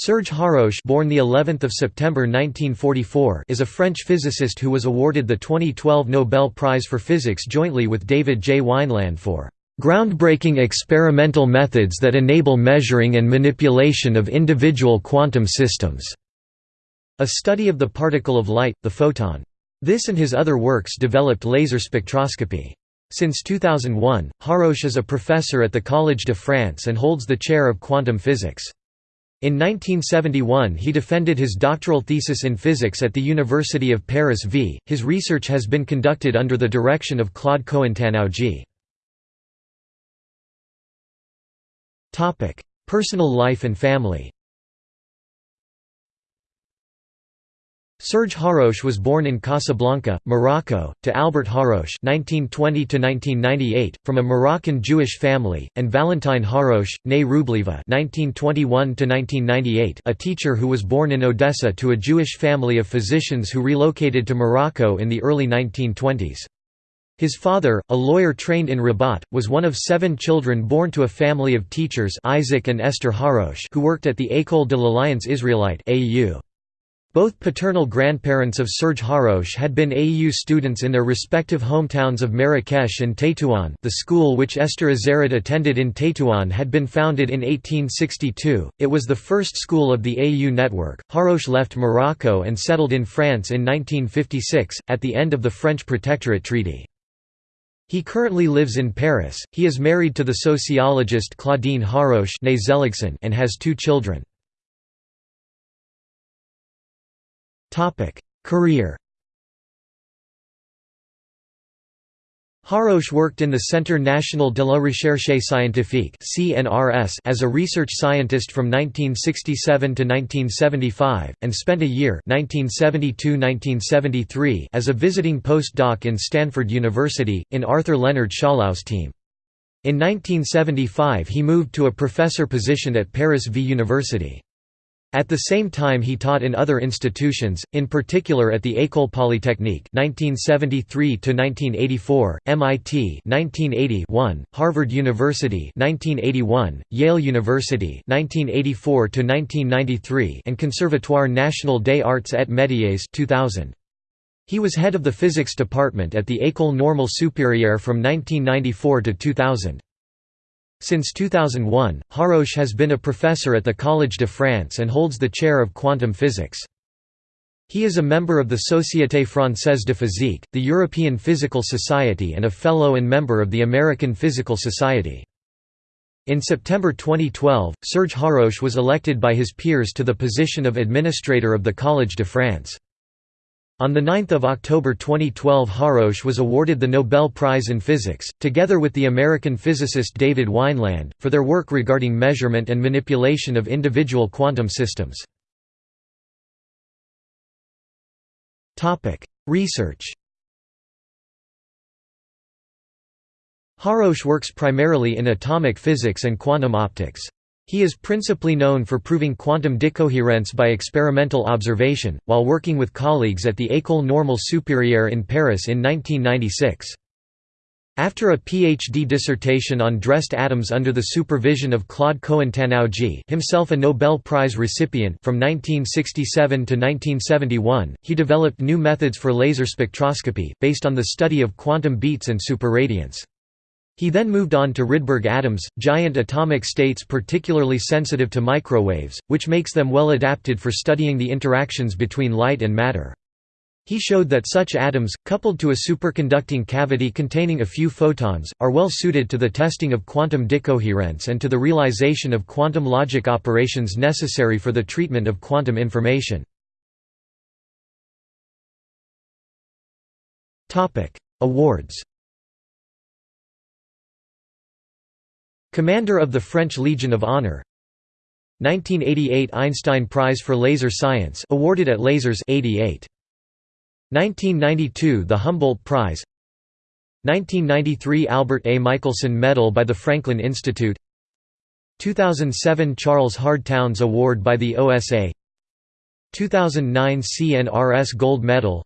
Serge Haroche born the 11th of September 1944 is a French physicist who was awarded the 2012 Nobel Prize for Physics jointly with David J. Wineland for groundbreaking experimental methods that enable measuring and manipulation of individual quantum systems. A study of the particle of light, the photon. This and his other works developed laser spectroscopy. Since 2001, Haroche is a professor at the Collège de France and holds the chair of quantum physics. In 1971 he defended his doctoral thesis in physics at the University of Paris v. His research has been conducted under the direction of Claude Cohen-Tannoudji. Personal life and family Serge Haroche was born in Casablanca, Morocco, to Albert Haroche (1920–1998) from a Moroccan Jewish family, and Valentine Haroche, née Rubleva (1921–1998), a teacher who was born in Odessa to a Jewish family of physicians who relocated to Morocco in the early 1920s. His father, a lawyer trained in Rabat, was one of seven children born to a family of teachers Isaac and Esther Haroche who worked at the École de l'Alliance Israélite AU. Both paternal grandparents of Serge Haroche had been AEU students in their respective hometowns of Marrakesh and Tétouan the school which Esther Azerid attended in Tétouan had been founded in 1862, it was the first school of the AEU network. Haroche left Morocco and settled in France in 1956, at the end of the French Protectorate Treaty. He currently lives in Paris, he is married to the sociologist Claudine Haroche and has two children. Career Haroche worked in the Centre National de la Recherche Scientifique as a research scientist from 1967 to 1975, and spent a year 1972–1973 as a visiting postdoc in Stanford University, in Arthur Leonard Schawlows' team. In 1975 he moved to a professor position at Paris V University. At the same time he taught in other institutions, in particular at the École Polytechnique 1973–1984, MIT 1981, Harvard University 1981, Yale University 1984–1993 and Conservatoire National des Arts et Métiers 2000. He was head of the physics department at the École Normale Supérieure from 1994 to 2000. Since 2001, Haroche has been a professor at the Collège de France and holds the chair of quantum physics. He is a member of the Société Française de Physique, the European Physical Society and a fellow and member of the American Physical Society. In September 2012, Serge Haroche was elected by his peers to the position of Administrator of the Collège de France. On 9 October 2012 Haroche was awarded the Nobel Prize in Physics, together with the American physicist David Wineland, for their work regarding measurement and manipulation of individual quantum systems. Research Haroche works primarily in atomic physics and quantum optics. He is principally known for proving quantum decoherence by experimental observation, while working with colleagues at the École Normale Supérieure in Paris in 1996. After a PhD dissertation on dressed atoms under the supervision of Claude Cohen-Tannoudji himself a Nobel Prize recipient from 1967 to 1971, he developed new methods for laser spectroscopy, based on the study of quantum beats and superradiance. He then moved on to Rydberg atoms, giant atomic states particularly sensitive to microwaves, which makes them well adapted for studying the interactions between light and matter. He showed that such atoms, coupled to a superconducting cavity containing a few photons, are well suited to the testing of quantum decoherence and to the realization of quantum logic operations necessary for the treatment of quantum information. Awards Commander of the French Legion of Honor. 1988 Einstein Prize for Laser Science awarded at Lasers 88 1992 the Humboldt Prize. 1993 Albert A. Michelson Medal by the Franklin Institute. 2007 Charles Hard Townes Award by the OSA 2009 CNRS Gold Medal.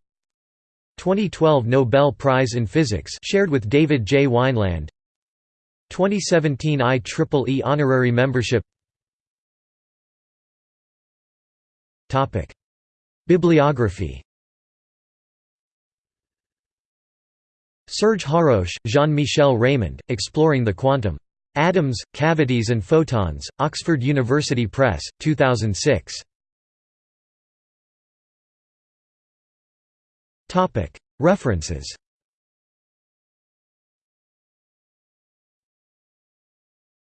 2012 Nobel Prize in Physics shared with David J. Wineland 2017 IEEE honorary membership. Bibliography. Serge Haroche, Jean-Michel Raymond, Exploring the Quantum. Atoms, Cavities and Photons, Oxford University Press, 2006. References